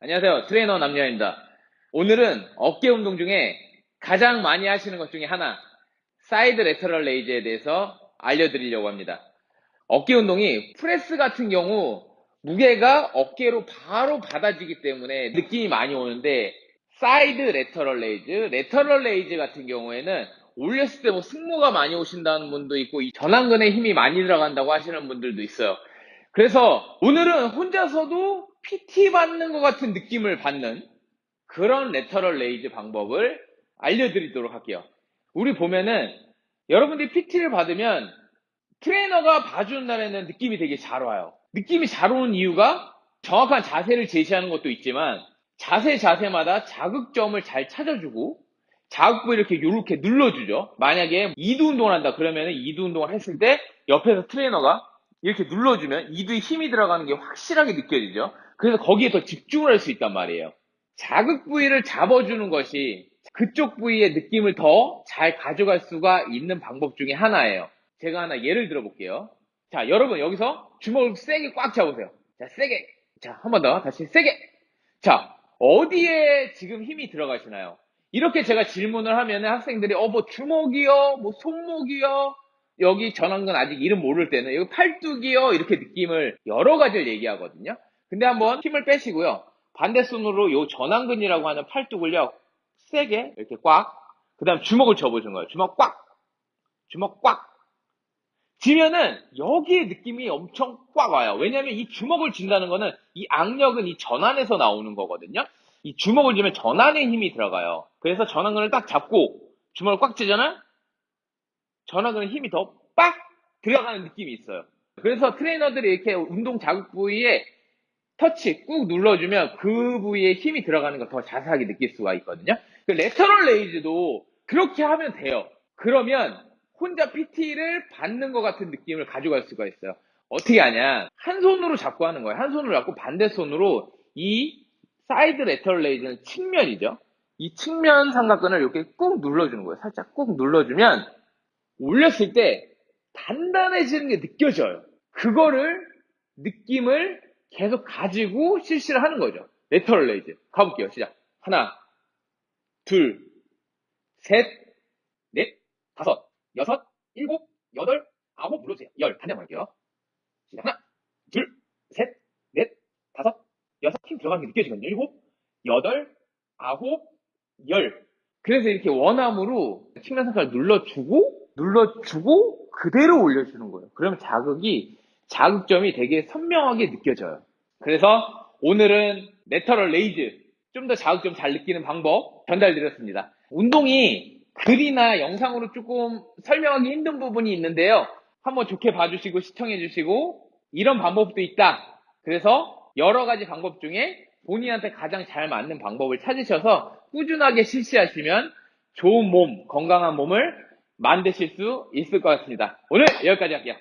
안녕하세요. 트레이너 남녀입니다. 오늘은 어깨 운동 중에 가장 많이 하시는 것 중에 하나, side lateral raise에 대해서 알려드리려고 합니다. 어깨 운동이 프레스 같은 경우 무게가 어깨로 바로 받아지기 때문에 느낌이 많이 오는데 side lateral raise, lateral raise 같은 경우에는 올렸을 때 뭐 승모가 많이 오신다는 분도 있고 이 전완근에 힘이 많이 들어간다고 하시는 분들도 있어요. 그래서 오늘은 혼자서도 PT 받는 것 같은 느낌을 받는 그런 lateral raise 방법을 알려드리도록 할게요. 우리 보면은 여러분들이 PT를 받으면 트레이너가 봐주는 날에는 느낌이 되게 잘 와요. 느낌이 잘 오는 이유가 정확한 자세를 제시하는 것도 있지만 자세 자세마다 자극점을 잘 찾아주고 자극부 이렇게 이렇게 눌러주죠. 만약에 이두 운동을 한다 그러면 이두 운동을 했을 때 옆에서 트레이너가 이렇게 눌러주면 이두에 힘이 들어가는 게 확실하게 느껴지죠. 그래서 거기에 더 집중을 할 수 있단 말이에요. 자극 부위를 잡아주는 것이 그쪽 부위의 느낌을 더 잘 가져갈 수가 있는 방법 중에 하나예요. 제가 하나 예를 들어 볼게요. 자, 여러분 여기서 주먹을 세게 꽉 잡으세요. 자, 세게. 자, 한 번 더. 다시 세게. 자, 어디에 지금 힘이 들어가시나요? 이렇게 제가 질문을 하면 학생들이 어, 뭐 주먹이요? 뭐 손목이요? 여기 전완근 아직 이름 모를 때는 여기 팔뚝이요? 이렇게 느낌을 여러 가지를 얘기하거든요. 근데 한번 힘을 빼시고요. 반대 손으로 요 전완근이라고 하는 팔뚝을요. 세게 이렇게 꽉. 그 다음 주먹을 접어주는 거예요. 주먹 꽉. 주먹 꽉. 지면은 여기에 느낌이 엄청 꽉 와요. 왜냐하면 이 주먹을 쥔다는 거는 이 악력은 이 전환에서 나오는 거거든요. 이 주먹을 쥐면 전환에 힘이 들어가요. 그래서 전환근을 딱 잡고 주먹을 꽉 쥐잖아? 전완근에 힘이 더 빡 들어가는 느낌이 있어요. 그래서 트레이너들이 이렇게 운동 자극 부위에 터치 꾹 눌러주면 그 부위에 힘이 들어가는 걸 더 자세하게 느낄 수가 있거든요. 그 lateral raise도 그렇게 하면 돼요. 그러면 혼자 PT를 받는 것 같은 느낌을 가져갈 수가 있어요. 어떻게 하냐? 한 손으로 잡고 하는 거예요. 한 손으로 잡고 반대 손으로 이 side lateral raise는 측면이죠. 이 측면 삼각근을 이렇게 꾹 눌러주는 거예요. 살짝 꾹 눌러주면 올렸을 때 단단해지는 게 느껴져요. 그거를 느낌을 계속 가지고 실시를 하는 거죠. Lateral raise. 가볼게요. 시작. 하나, 둘, 셋, 넷, 다섯, 여섯, 일곱, 여덟, 아홉 눌러주세요. 열. 반대 할게요. 시작. 하나, 둘, 셋, 넷, 다섯, 여섯. 힘 들어가는 게 느껴지거든요. 일곱, 여덟, 아홉, 열. 그래서 이렇게 one arm으로 측면 삼각을 눌러주고, 눌러주고, 그대로 올려주는 거예요. 그러면 자극이, 자극점이 되게 선명하게 느껴져요. 그래서 오늘은 lateral raise, 좀 더 자극점 잘 느끼는 방법 전달드렸습니다. 운동이 글이나 영상으로 조금 설명하기 힘든 부분이 있는데요. 한번 좋게 봐주시고 시청해주시고, 이런 방법도 있다. 그래서 여러 가지 방법 중에 본인한테 가장 잘 맞는 방법을 찾으셔서 꾸준하게 실시하시면 좋은 몸, 건강한 몸을 만드실 수 있을 것 같습니다. 오늘 여기까지 할게요.